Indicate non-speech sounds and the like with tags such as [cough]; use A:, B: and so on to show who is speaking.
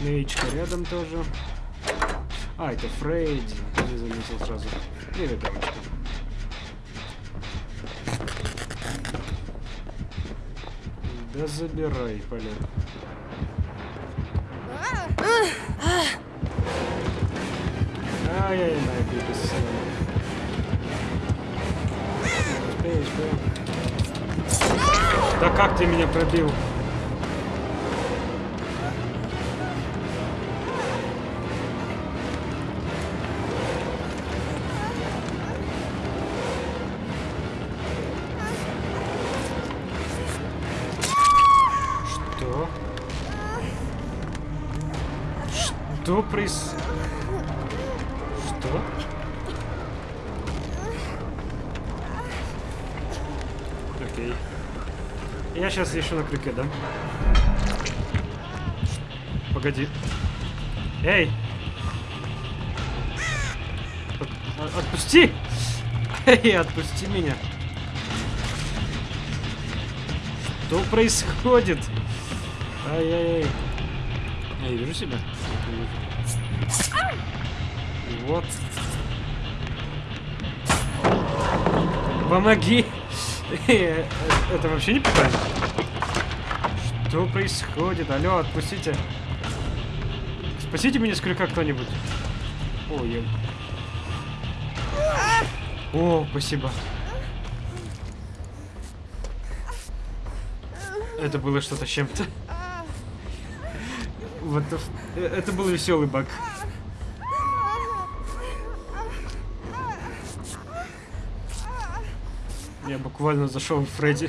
A: Меечка рядом тоже. А, это Фрейди. Не заметил сразу. Привет, девочка. Да забирай, полет. Ай-яй-яй, да? Да как ты меня пробил? Что проис... Что? Окей. Я сейчас еще на крюке, да? Погоди. Эй! От- от- отпусти! [laughs] Эй, отпусти меня! Что происходит? Ай-яй-яй. Я вижу себя? Вот. Помоги! [laughs] Это вообще не питание? Что происходит? Алло, отпустите. Спасите меня с крюка кто-нибудь. О, я... О, спасибо. Это было что-то с чем-то. Вот это был веселый баг. Я буквально зашел в Фредди.